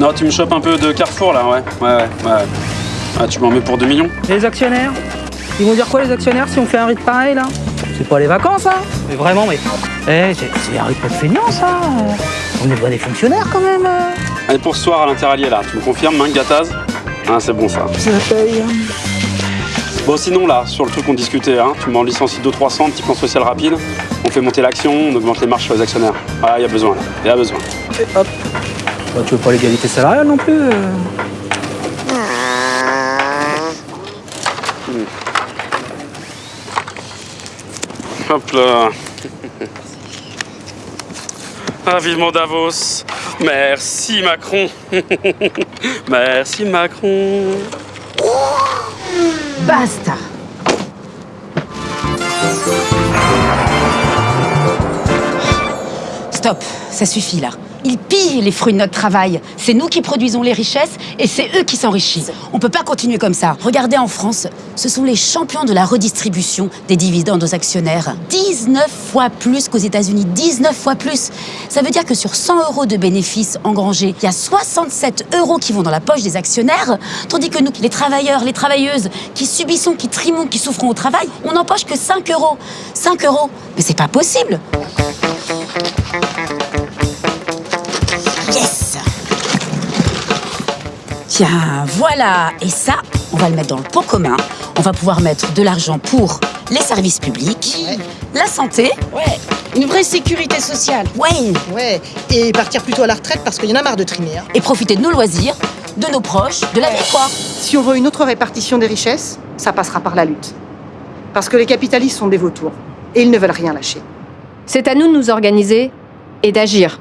Non, tu me chopes un peu de Carrefour là, ouais. Ouais, ouais, ouais. Ah, tu m'en mets pour 2 millions Les actionnaires Ils vont dire quoi les actionnaires si on fait un rythme pareil là? C'est pas les vacances hein? Mais vraiment, mais. Eh, c'est c'est un rythme de feignant ça On est pas des fonctionnaires quand même euh. Allez, pour ce soir à l'interallié là, tu me confirmes, main Gataz? Ah, c'est bon ça. Ça paye. Bon, sinon là, sur le truc qu'on discutait, hein, tu m'en licencies 200-300, petit plan social rapide, on fait monter l'action, on augmente les marges sur les actionnaires. Ah, il y a besoin là, il y a besoin. Et hop. Bah, tu veux pas l'égalité salariale non plus euh. Hop là. Ah, vivement Davos. Merci Macron. Merci Macron. Basta Stop, ça suffit là. Ils pillent les fruits de notre travail. C'est nous qui produisons les richesses et c'est eux qui s'enrichissent. On peut pas continuer comme ça. Regardez en France, ce sont les champions de la redistribution des dividendes aux actionnaires. 19 fois plus qu'aux États-Unis. 19 fois plus. Ça veut dire que sur 100 euros de bénéfices engrangés, il y a 67 euros qui vont dans la poche des actionnaires, tandis que nous, les travailleurs, les travailleuses, qui subissons, qui trimons, qui souffrons au travail, on n'empoche que 5 euros. 5 euros. Mais c'est pas possible. Tiens, voilà. Et ça, on va le mettre dans le pot commun. On va pouvoir mettre de l'argent pour les services publics, la santé, Ouais, une vraie sécurité sociale. ouais, Ouais, et partir plutôt à la retraite parce qu'il y en a marre de trimer. hein. et profiter de nos loisirs, de nos proches, de la vie, quoi. Si on veut une autre répartition des richesses, ça passera par la lutte. Parce que les capitalistes sont des vautours. Et ils ne veulent rien lâcher. C'est à nous de nous organiser et d'agir